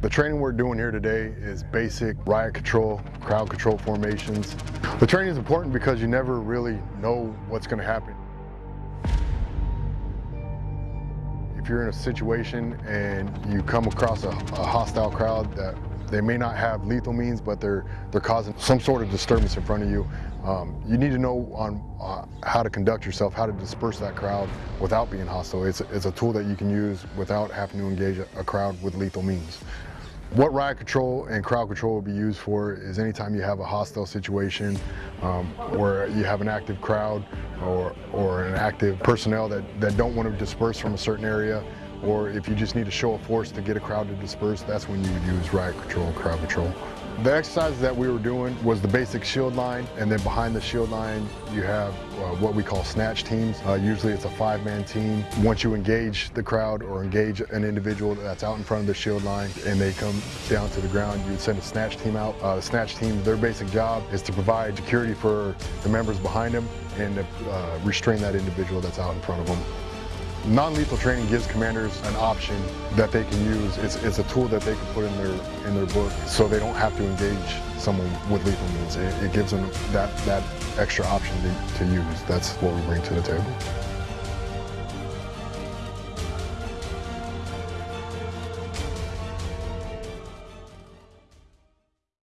The training we're doing here today is basic riot control, crowd control formations. The training is important because you never really know what's going to happen. If you're in a situation and you come across a, a hostile crowd that they may not have lethal means, but they're they're causing some sort of disturbance in front of you. Um, you need to know on uh, how to conduct yourself, how to disperse that crowd without being hostile. It's, it's a tool that you can use without having to engage a, a crowd with lethal means. What riot control and crowd control will be used for is anytime you have a hostile situation um, where you have an active crowd or, or an active personnel that, that don't want to disperse from a certain area or if you just need to show a force to get a crowd to disperse, that's when you would use riot control and crowd control. The exercises that we were doing was the basic shield line, and then behind the shield line, you have uh, what we call snatch teams. Uh, usually it's a five-man team. Once you engage the crowd or engage an individual that's out in front of the shield line and they come down to the ground, you send a snatch team out. Uh, the snatch team, their basic job is to provide security for the members behind them and to uh, restrain that individual that's out in front of them. Non-lethal training gives commanders an option that they can use. It's, it's, a tool that they can put in their in their book so they don't have to engage someone with lethal means. It, it gives them that, that extra option to, to use. That's what we bring to the table.